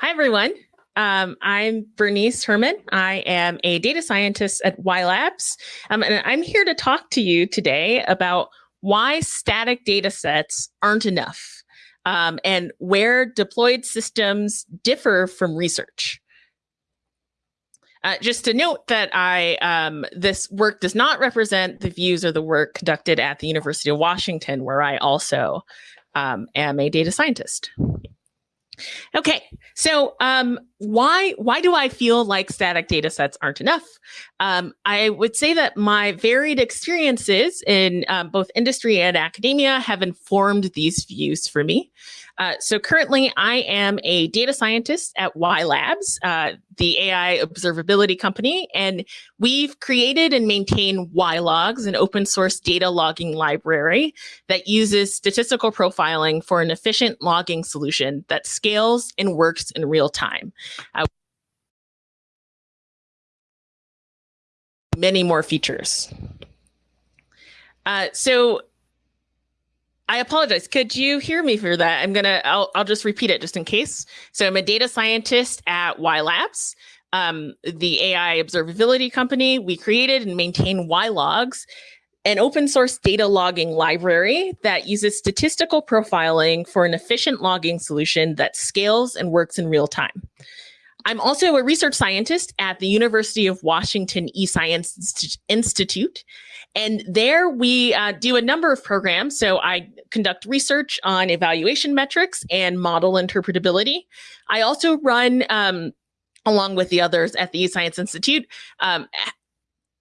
Hi, everyone. Um, I'm Bernease Herman. I am a data scientist at WhyLabs, um, and I'm here to talk to you today about why static data sets aren't enough um, and where deployed systems differ from research. Uh, just to note that I um, this work does not represent the views or the work conducted at the University of Washington, where I also um, am a data scientist. Okay, so um, why why do I feel like static data sets aren't enough? Um, I would say that my varied experiences in um, both industry and academia have informed these views for me. Uh, so currently, I am a data scientist at WhyLabs, uh, the AI observability company, and we've created and maintain whylogs, an open source data logging library that uses statistical profiling for an efficient logging solution that scales and works in real time. Uh, many more features. Uh, so I apologize. Could you hear me for that? I'm gonna. I'll. I'll just repeat it just in case. So I'm a data scientist at WhyLabs, um, the AI observability company. We created and maintain whylogs, an open source data logging library that uses statistical profiling for an efficient logging solution that scales and works in real time. I'm also a research scientist at the University of Washington eScience Institute. And there we uh, do a number of programs. So I conduct research on evaluation metrics and model interpretability. I also run, um, along with the others at the eScience Institute, um,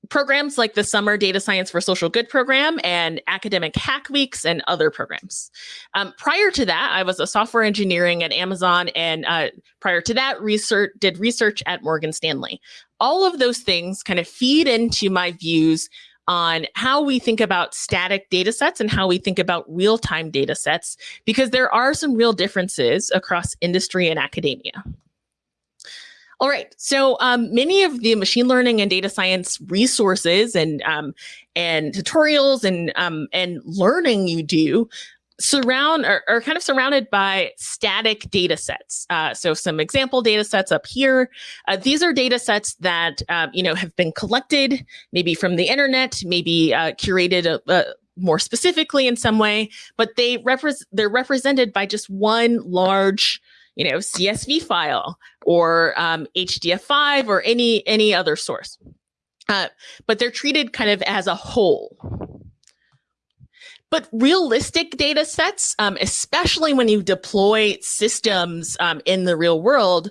programs like the Summer Data Science for Social Good program and academic hack weeks and other programs. Um, prior to that, I was a software engineering at Amazon, and uh, prior to that, research did research at Morgan Stanley. All of those things kind of feed into my views on how we think about static data sets and how we think about real-time data sets, because there are some real differences across industry and academia. All right. So um, many of the machine learning and data science resources and um, and tutorials and um, and learning you do surround are, are, kind of surrounded by static data sets. Uh, so some example data sets up here. Uh, these are data sets that um, you know have been collected maybe from the internet, maybe uh, curated a, a more specifically in some way, but they represent they're represented by just one large you know, CSV file or um, HDF5 or any any other source. Uh, but they're treated kind of as a whole. But realistic data sets, um, especially when you deploy systems um, in the real world,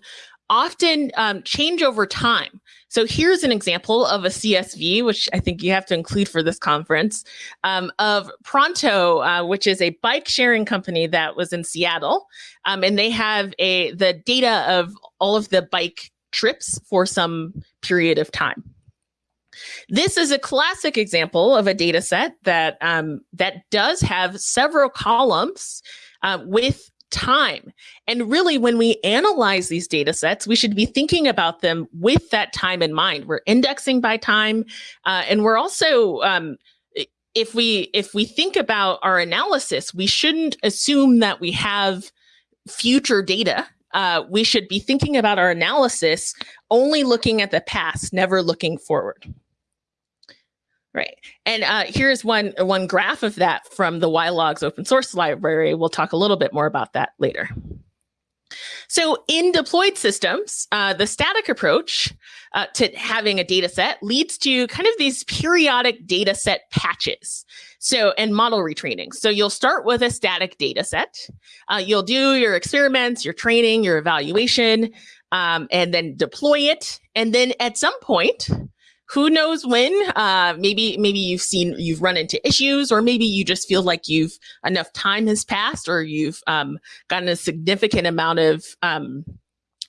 often um, change over time. So here's an example of a CSV, which I think you have to include for this conference, um, of Pronto, uh, which is a bike sharing company that was in Seattle. Um, and they have a the data of all of the bike trips for some period of time. This is a classic example of a data set that um, that does have several columns uh, with time. And really, when we analyze these data sets, we should be thinking about them with that time in mind. We're indexing by time, uh, and we're also um, if we if we think about our analysis, we shouldn't assume that we have future data. Uh, we should be thinking about our analysis only looking at the past, never looking forward. Right. And uh, here's one, one graph of that from the whylogs open source library. We'll talk a little bit more about that later. So in deployed systems, uh, the static approach uh, to having a data set leads to kind of these periodic data set patches. So, and model retraining. So you'll start with a static data set. Uh, you'll do your experiments, your training, your evaluation, um, and then deploy it. And then at some point, who knows when uh, maybe maybe you've seen you've run into issues or maybe you just feel like you've enough time has passed or you've um, gotten a significant amount of um,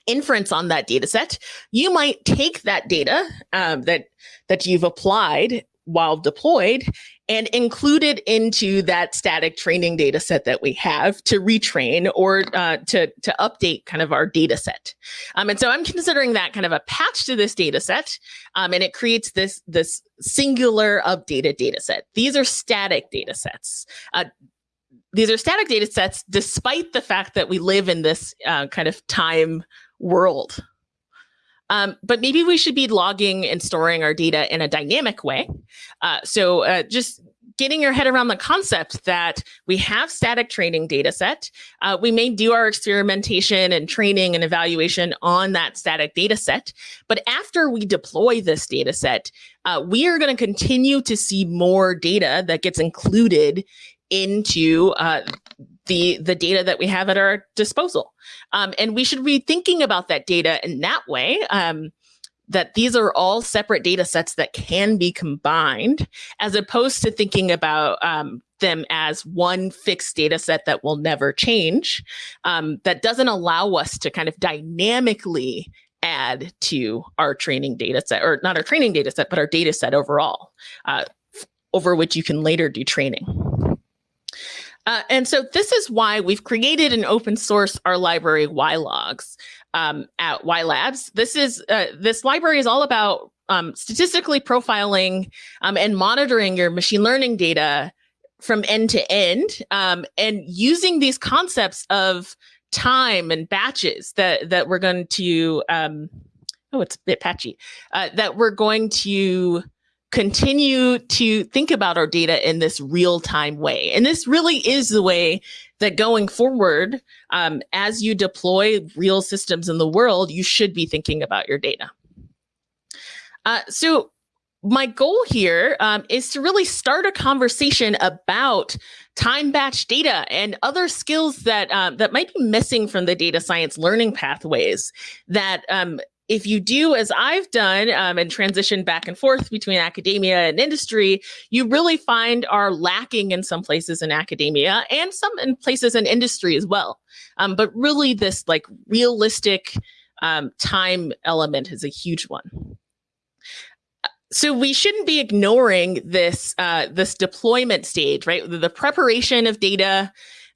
inference on that data set. You might take that data um, that that you've applied while deployed and included into that static training data set that we have to retrain or uh, to, to update kind of our data set. Um, and so I'm considering that kind of a patch to this data set, um, and it creates this, this singular updated data set. These are static data sets. Uh, these are static data sets, despite the fact that we live in this uh, kind of time world. Um, but maybe we should be logging and storing our data in a dynamic way. Uh, so uh, just getting your head around the concept that we have static training data set. Uh, we may do our experimentation and training and evaluation on that static data set. But after we deploy this data set, uh, we are going to continue to see more data that gets included into uh, the the data that we have at our disposal. Um, and we should be thinking about that data in that way. Um, that these are all separate data sets that can be combined, as opposed to thinking about um, them as one fixed data set that will never change. Um, that doesn't allow us to kind of dynamically add to our training data set, or not our training data set, but our data set overall, uh, over which you can later do training. Uh, and so this is why we've created an open source our library whylogs um, at WhyLabs. This is uh, this library is all about um, statistically profiling um, and monitoring your machine learning data from end to end um, and using these concepts of time and batches that that we're going to um, oh it's a bit patchy uh, that we're going to continue to think about our data in this real time way. And this really is the way that going forward, um, as you deploy real systems in the world, you should be thinking about your data. Uh, so my goal here um, is to really start a conversation about time batch data and other skills that um, that might be missing from the data science learning pathways that um, if you do as I've done um, and transition back and forth between academia and industry, you really find are lacking in some places in academia and some in places in industry as well. Um, but really this like realistic um, time element is a huge one. So we shouldn't be ignoring this uh, this deployment stage, right? The, the preparation of data,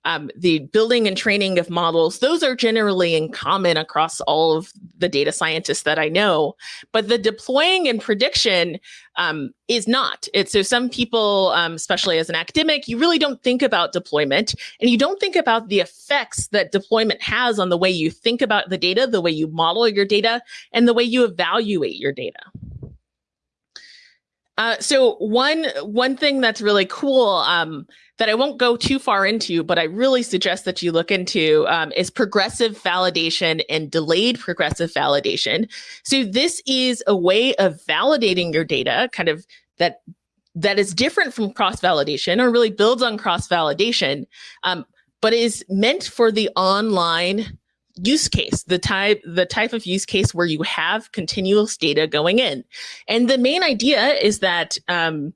um, the building and training of models, those are generally in common across all of the data scientists that I know. But the deploying and prediction um, is not. It's so some people, um, especially as an academic, you really don't think about deployment and you don't think about the effects that deployment has on the way you think about the data, the way you model your data, and the way you evaluate your data. Uh, so one one thing that's really cool um, that I won't go too far into, but I really suggest that you look into um, is progressive validation and delayed progressive validation. So this is a way of validating your data, kind of that that is different from cross validation, or really builds on cross validation, um, but is meant for the online use case, the type, the type of use case where you have continuous data going in. And the main idea is that um,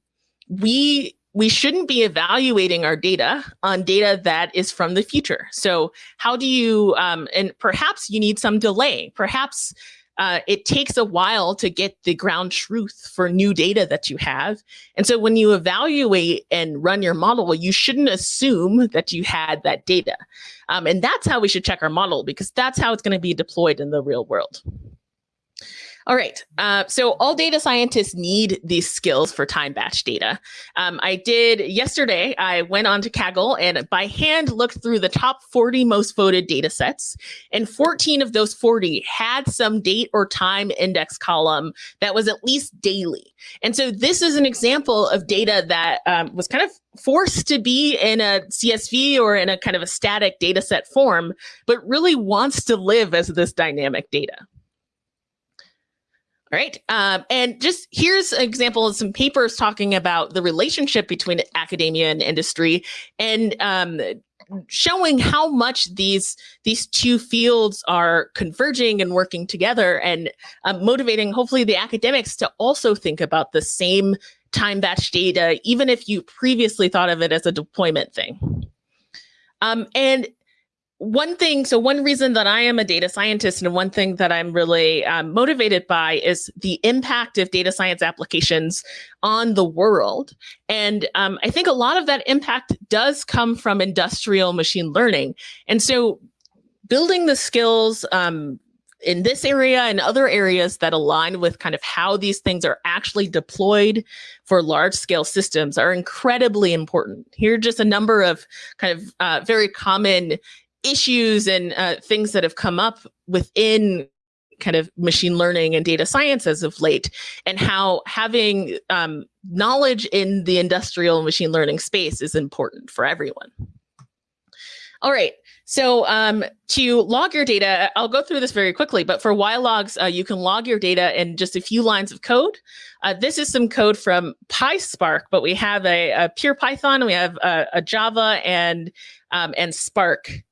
we we shouldn't be evaluating our data on data that is from the future. So how do you, um, and perhaps you need some delay. Perhaps uh, it takes a while to get the ground truth for new data that you have. And so when you evaluate and run your model, you shouldn't assume that you had that data. Um, and that's how we should check our model because that's how it's going to be deployed in the real world. All right. Uh, so all data scientists need these skills for time batch data. Um, I did yesterday, I went on to Kaggle and by hand looked through the top 40 most voted data sets. And 14 of those 40 had some date or time index column that was at least daily. And so this is an example of data that um, was kind of forced to be in a CSV or in a kind of a static data set form, but really wants to live as this dynamic data. All right. Um, and just here's an example of some papers talking about the relationship between academia and industry and um, showing how much these these two fields are converging and working together and um, motivating hopefully the academics to also think about the same time batch data, even if you previously thought of it as a deployment thing. Um, and one thing, so one reason that I am a data scientist and one thing that I'm really um, motivated by is the impact of data science applications on the world. And um, I think a lot of that impact does come from industrial machine learning. And so building the skills um, in this area and other areas that align with kind of how these things are actually deployed for large scale systems are incredibly important. Here are just a number of kind of uh, very common issues and uh, things that have come up within kind of machine learning and data science as of late, and how having um, knowledge in the industrial machine learning space is important for everyone. All right, so um, to log your data, I'll go through this very quickly, but for whylogs, uh, you can log your data in just a few lines of code. Uh, this is some code from PySpark, but we have a, a pure Python, we have a, a Java and, um, and Spark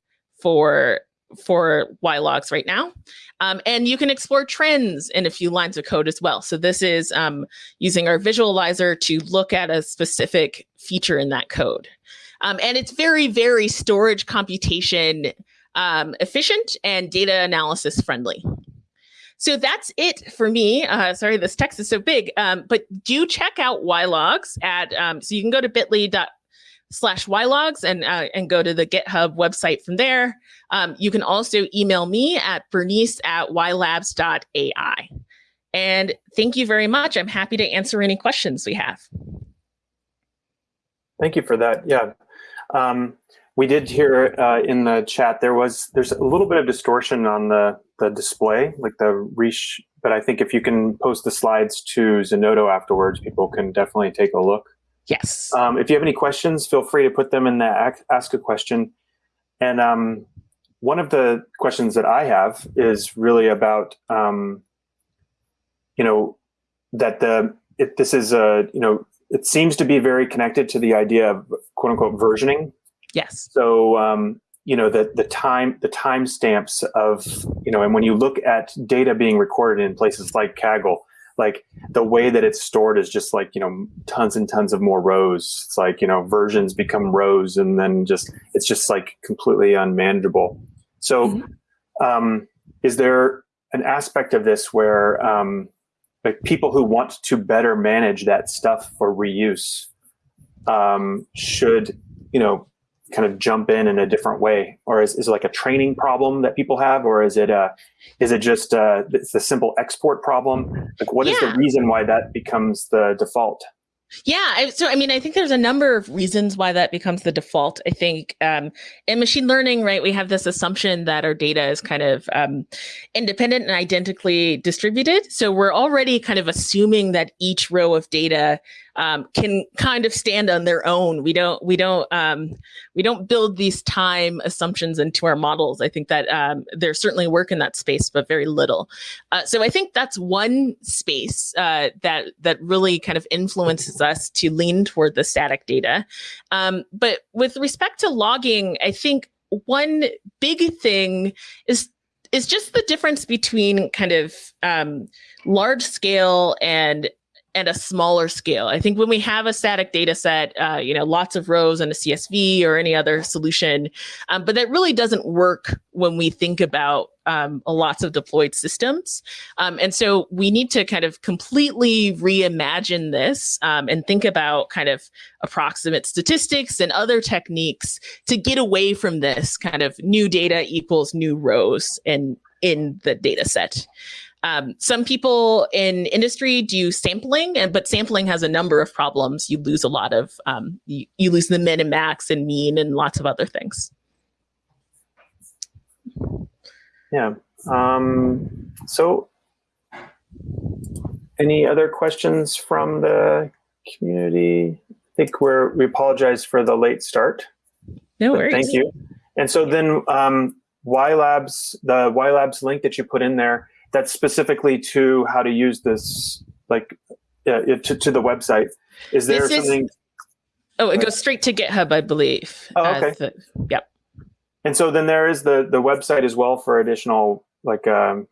for for whylogs right now. Um, and you can explore trends in a few lines of code as well. So this is um, using our visualizer to look at a specific feature in that code. Um, and it's very, very storage computation um, efficient and data analysis friendly. So that's it for me. Uh, sorry, this text is so big, um, but do check out whylogs at, um, so you can go to bit.ly slash whylogs and uh, and go to the GitHub website from there. Um, you can also email me at bernease at whylabs.ai. And thank you very much. I'm happy to answer any questions we have. Thank you for that. Yeah. Um, we did hear uh, in the chat there was there's a little bit of distortion on the the display, like the reach. But I think if you can post the slides to Zenodo afterwards, people can definitely take a look. Yes. Um, if you have any questions, feel free to put them in the ask a question. And um, one of the questions that I have is really about, um, you know, that the it, this is a you know it seems to be very connected to the idea of quote unquote versioning. Yes. So um, you know the the time the time stamps of you know and when you look at data being recorded in places like Kaggle, like the way that it's stored is just like you know tons and tons of more rows it's like you know versions become rows and then just it's just like completely unmanageable so mm -hmm. um, is there an aspect of this where um, like people who want to better manage that stuff for reuse um, should you know kind of jump in in a different way or is, is it like a training problem that people have or is it a is it just a, it's a simple export problem like what yeah. is the reason why that becomes the default yeah. So, I mean, I think there's a number of reasons why that becomes the default. I think um, in machine learning, right, we have this assumption that our data is kind of um, independent and identically distributed. So we're already kind of assuming that each row of data um, can kind of stand on their own. We don't we don't um, we don't build these time assumptions into our models. I think that um, there's certainly work in that space, but very little. Uh, so I think that's one space uh, that that really kind of influences us to lean toward the static data. Um, but with respect to logging, I think one big thing is is just the difference between kind of um, large scale and at a smaller scale. I think when we have a static data set, uh, you know, lots of rows and a CSV or any other solution, um, but that really doesn't work when we think about um, lots of deployed systems. Um, and so we need to kind of completely reimagine this um, and think about kind of approximate statistics and other techniques to get away from this kind of new data equals new rows in, in the data set. Um, some people in industry do sampling, and but sampling has a number of problems. You lose a lot of, um, you, you lose the min and max and mean and lots of other things. Yeah. Um, so any other questions from the community? I think we're, we apologize for the late start. No worries. Thank you. And so then um, Labs, the WhyLabs link that you put in there, that's specifically to how to use this, like uh, to, to the website. Is there this something? Is, oh, it goes straight to GitHub, I believe. Oh, okay. The, yep. And so then there is the the website as well for additional like um,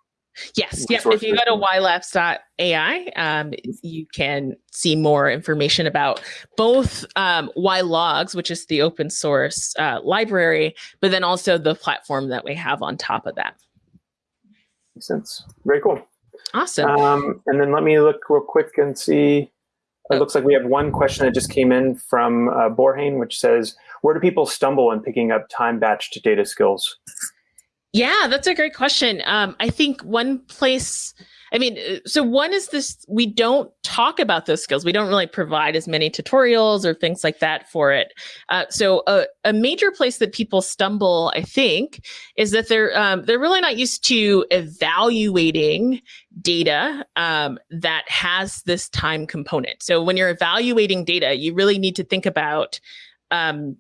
Yes. Yep. If you go to whylabs.ai, um, you can see more information about both um, whylogs, which is the open source uh, library, but then also the platform that we have on top of that. Sense. Very cool. Awesome. Um, and then let me look real quick and see. It oh. looks like we have one question that just came in from uh, Borhain, which says, where do people stumble in picking up time batched data skills? Yeah, that's a great question. Um, I think one place I mean, uh, so one is this we don't talk about those skills. We don't really provide as many tutorials or things like that for it. Uh, so a, a, major place that people stumble, I think, is that they're um, they're really not used to evaluating data um, that has this time component. So when you're evaluating data, you really need to think about um,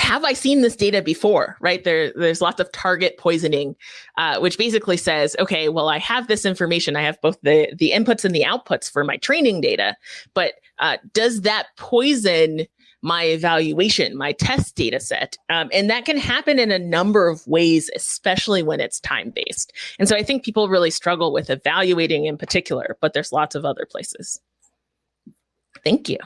have I seen this data before, right? There, there's lots of target poisoning, uh, which basically says, okay, well, I have this information. I have both the, the inputs and the outputs for my training data, but uh, does that poison my evaluation, my test data set? Um, and that can happen in a number of ways, especially when it's time-based. And so I think people really struggle with evaluating in particular, but there's lots of other places. Thank you.